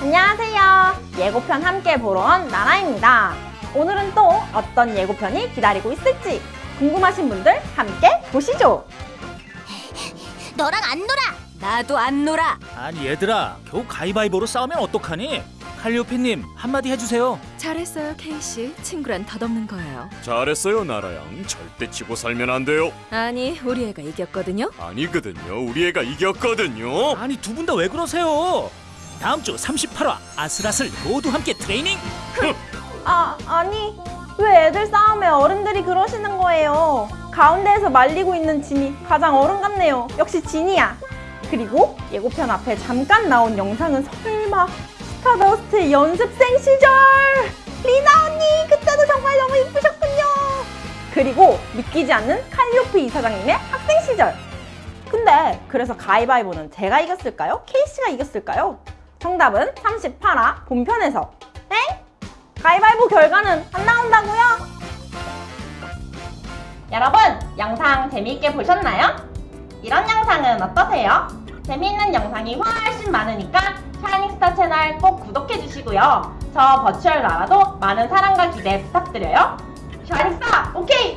안녕하세요. 예고편 함께 보러 온 나라입니다. 오늘은 또 어떤 예고편이 기다리고 있을지 궁금하신 분들 함께 보시죠. 너랑 안 놀아. 나도 안 놀아. 아니 얘들아 겨우 가위바위보로 싸우면 어떡하니? 칼리오피님 한마디 해주세요 잘했어요, 케이씨. 친구란 덧없는 거예요. 잘했어요 나라양 절대 지고 살면 안 돼요 아니, 우리 애가 이겼거든요. 아니거든요 우리 애가 이겼거든요 아니 두 분 다 왜 그러세요? 다음 주 38화 아슬아슬 모두 함께 트레이닝 아, 아니 왜 애들 싸움에 어른들이 그러시는 거예요? 가운데에서 말리고 있는 진이 가장 어른 같네요. 역시 진이야. 그리고 예고편 앞에 잠깐 나온 영상은 설마 스타더스트의 연습생 시절 리나 언니 그때도 정말 너무 이쁘셨군요. 그리고 믿기지 않는 칼리오프 이사장님의 학생 시절. 근데 그래서 가위바위보는 제가 이겼을까요? 케이씨가 이겼을까요? 정답은 38화 본편에서 엥? 가위바위보 결과는 안 나온다고요? 여러분 영상 재미있게 보셨나요? 이런 영상은 어떠세요? 재미있는 영상이 훨씬 많으니까 샤이닝스타 채널 꼭 구독해주시고요 저 버추얼 나라도 많은 사랑과 기대 부탁드려요 샤이닝스타 오케이